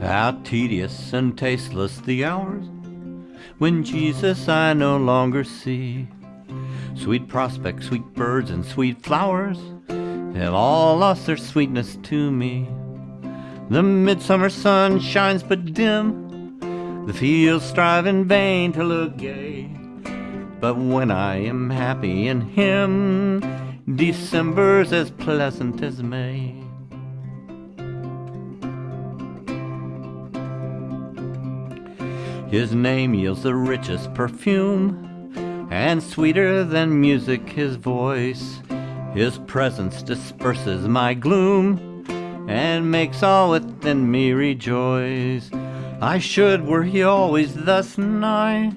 How tedious and tasteless the hours when Jesus I no longer see. Sweet prospects, sweet birds, and sweet flowers have all lost their sweetness to me. The midsummer sun shines but dim, the fields strive in vain to look gay. But when I am happy in Him, December's as pleasant as May. His name yields the richest perfume, and sweeter than music his voice. His presence disperses my gloom, and makes all within me rejoice. I should, were he always thus nigh,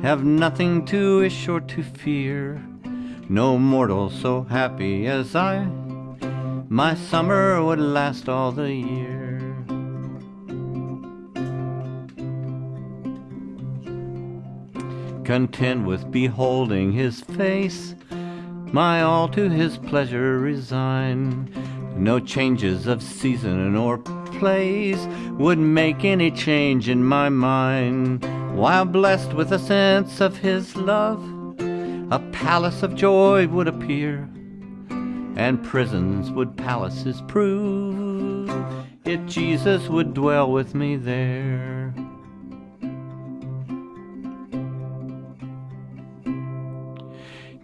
have nothing to wish or to fear. No mortal so happy as I, my summer would last all the year. Content with beholding his face, my all to his pleasure resign. No changes of season or place would make any change in my mind. While blessed with a sense of his love, a palace of joy would appear, and prisons would palaces prove, if Jesus would dwell with me there.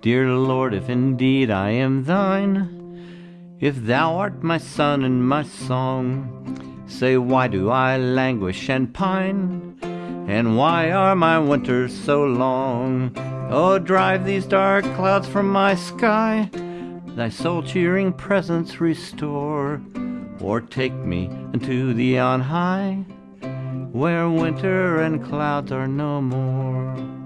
Dear Lord, if indeed I am thine, if thou art my sun and my song, say why do I languish and pine, and why are my winters so long? Oh, drive these dark clouds from my sky, thy soul cheering presence restore, or take me unto thee on high, where winter and clouds are no more.